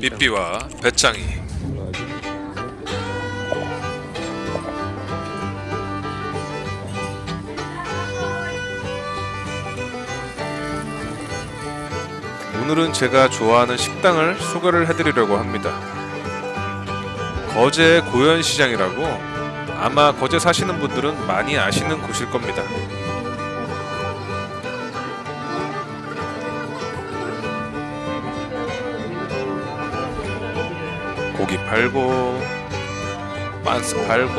삐삐와 배짱이 오늘은 제가 좋아하는 식당을 소개를 해드리려고 합니다. 거제 고현시장이라고 아마 거제 사시는 분들은 많이 아시는 곳일 겁니다. 고기 팔고 빤스 팔고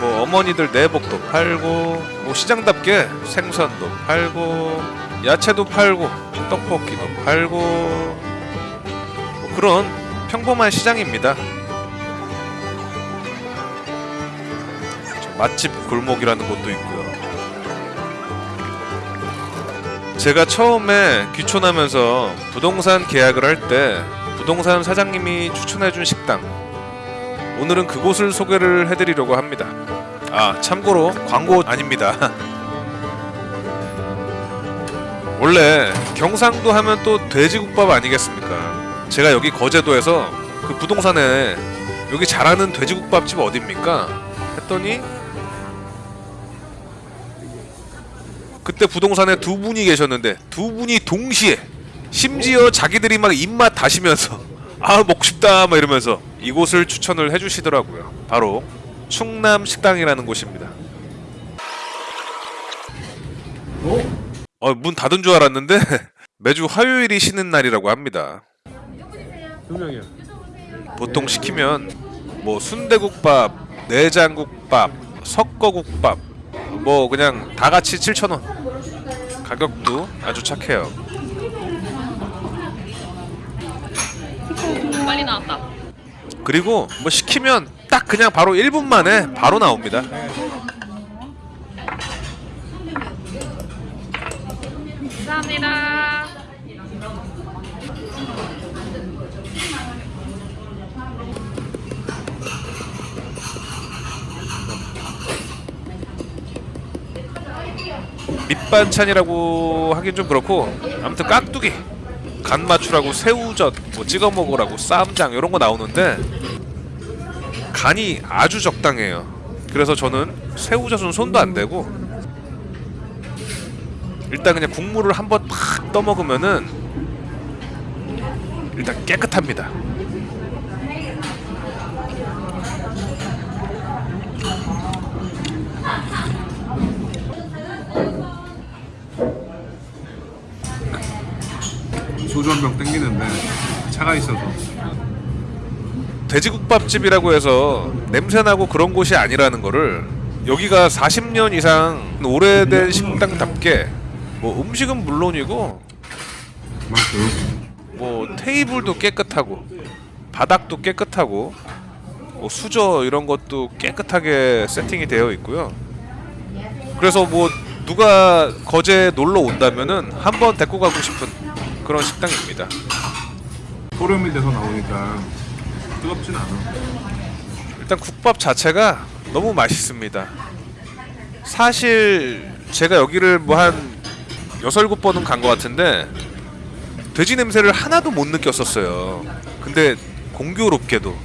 뭐 어머니들 내복도 팔고 뭐 시장답게 생선도 팔고 야채도 팔고 떡볶이도 팔고 뭐 그런 평범한 시장입니다. 맛집 골목이라는 곳도 있고요. 제가 처음에 귀촌하면서 부동산 계약을 할때 부동산 사장님이 추천해준 식당 오늘은 그곳을 소개를 해드리려고 합니다. 아 참고로 광고 아닙니다. 원래 경상도 하면 또 돼지국밥 아니겠습니까? 제가 여기 거제도에서 그 부동산에 여기 잘하는 돼지국밥집 어딥니까? 했더니 그때 부동산에 두 분이 계셨는데 두 분이 동시에 심지어 자기들이 막 입맛 다시면서 아 먹고 싶다 막 이러면서 이곳을 추천을 해주시더라고요. 바로 충남 식당이라는 곳입니다. 어, 문 닫은 줄 알았는데 매주 화요일이 쉬는 날이라고 합니다. 보통 시키면 뭐 순대국밥, 내장국밥, 석거국밥 뭐 그냥 다 같이 7,000원. 가격도 아주 착해요. 빨리 나왔다. 그리고 뭐 시키면 딱 그냥 바로 1분 만에 바로 나옵니다. 감사합니다. 밑반찬이라고 하긴 좀 그렇고 아무튼 깍두기 간 맞추라고 새우젓 뭐 찍어 먹으라고 쌈장 이런 거 나오는데 간이 아주 적당해요. 그래서 저는 새우젓은 손도 안 대고 일단 그냥 국물을 한번 팍 떠먹으면은 일단 깨끗합니다. 소주 한 병 땡기는데 차가 있어서 돼지국밥집이라고 해서 냄새나고 그런 곳이 아니라는 거를 여기가 40년 이상 오래된 식당답게 뭐 음식은 물론이고. 뭐 테이블도 깨끗하고 바닥도 깨끗하고 뭐 수저 이런 것도 깨끗하게 세팅이 되어 있고요. 그래서 뭐 누가 거제 놀러 온다면은 한번 데리고 가고 싶은 그런 식당입니다. 소름이 돼서 나오니까 뜨겁진 않아. 일단 국밥 자체가 너무 맛있습니다. 사실 제가 여기를 뭐한 여섯 일곱 번은 간 것 같은데 돼지 냄새를 하나도 못 느꼈었어요. 근데 공교롭게도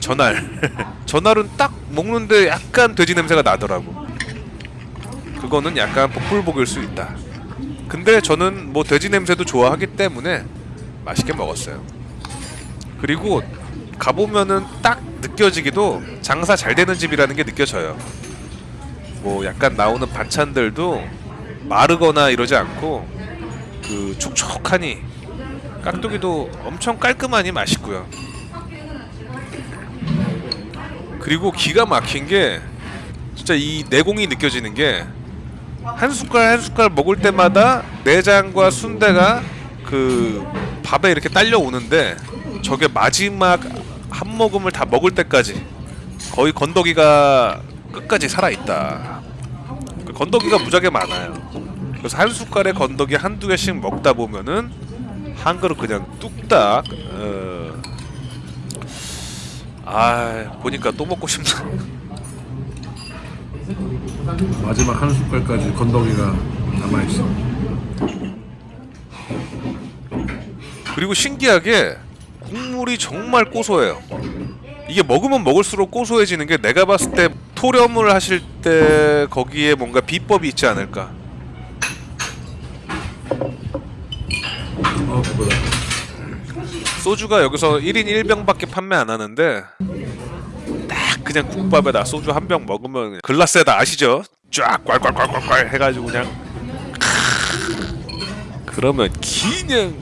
전날 전날은 딱 먹는데 약간 돼지 냄새가 나더라고. 그거는 약간 복불복일 수 있다. 근데 저는 뭐 돼지 냄새도 좋아하기 때문에 맛있게 먹었어요. 그리고 가보면은 딱 느껴지기도 장사 잘 되는 집이라는 게 느껴져요. 뭐 약간 나오는 반찬들도 마르거나 이러지 않고 그 촉촉하니 깍두기도 엄청 깔끔하니 맛있고요. 그리고 기가 막힌 게 진짜 이 내공이 느껴지는 게 한 숟갈 한 숟갈 먹을 때마다 내장과 순대가 그 밥에 이렇게 딸려 오는데 저게 마지막 한 모금을 다 먹을 때까지 거의 건더기가 끝까지 살아 있다. 그 건더기가 무지하게 많아요. 그래서 한 숟갈에 건더기 한두 개씩 먹다 보면은 한 그릇 그냥 뚝딱 어... 아 보니까 또 먹고 싶다. 마지막 한 숟갈까지 건더기가 남아있어. 그리고 신기하게 국물이 정말 고소해요. 이게 먹으면 먹을수록 고소해지는 게 내가 봤을 때 토렴을 하실 때 거기에 뭔가 비법이 있지 않을까. 어 그거다. 소주가 여기서 1인 1병밖에 판매 안 하는데 딱 그냥 국밥에다 소주 한 병 먹으면 글라스에다 아시죠? 쫙 꽐꽐꽐꽐 해가지고 그냥 그러면 그냥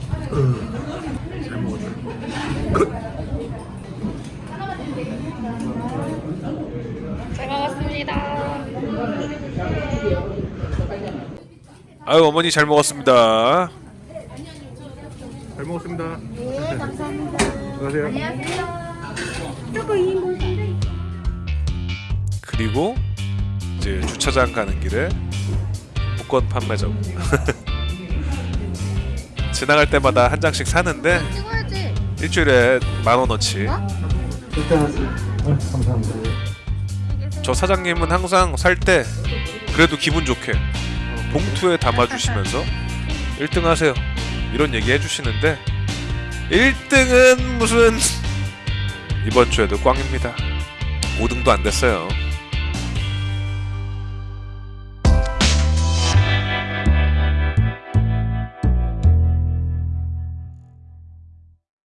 잘. 아유 어머니 잘 먹었습니다. 잘 먹었습니다. 네, 감사합니다. 안녕하세요. 안녕하세요. 저거 2인분인데. 그리고 이제 주차장 가는 길에 복권 판매점. 지나갈 때마다 한 장씩 사는데 찍어야지. 일주일에 만 원어치. 저 사장님은 항상 살 때 그래도 기분 좋게 봉투에 담아주시면서 1등 하세요. 이런 얘기 해주시는데 1등은 무슨 이번 주에도 꽝입니다 5등도 안 됐어요